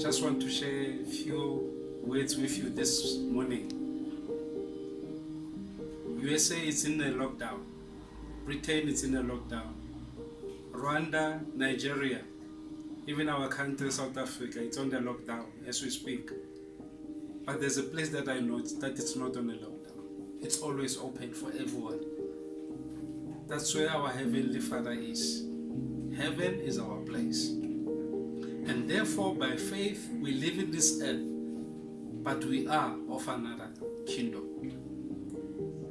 just want to share a few words with you this morning. USA is in a lockdown. Britain is in a lockdown. Rwanda, Nigeria, even our country, South Africa, it's on the lockdown as we speak. But there's a place that I know that it's not on a lockdown. It's always open for everyone. That's where our Heavenly Father is. Heaven is our place. And therefore, by faith, we live in this earth, but we are of another kingdom.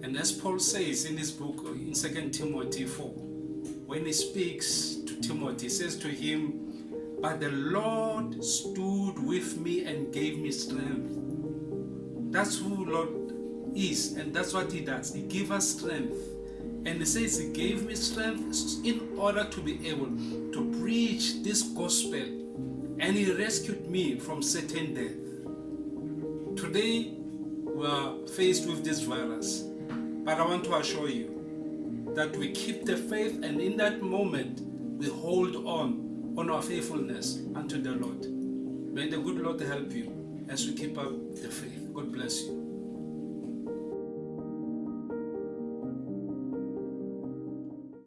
And as Paul says in his book in 2 Timothy 4, when he speaks to Timothy, he says to him, But the Lord stood with me and gave me strength. That's who Lord is, and that's what He does. He gives us strength. And He says He gave me strength in order to be able to preach this gospel. And He rescued me from certain death. Today, we are faced with this virus. But I want to assure you that we keep the faith and in that moment we hold on on our faithfulness unto the Lord. May the good Lord help you as we keep up the faith. God bless you.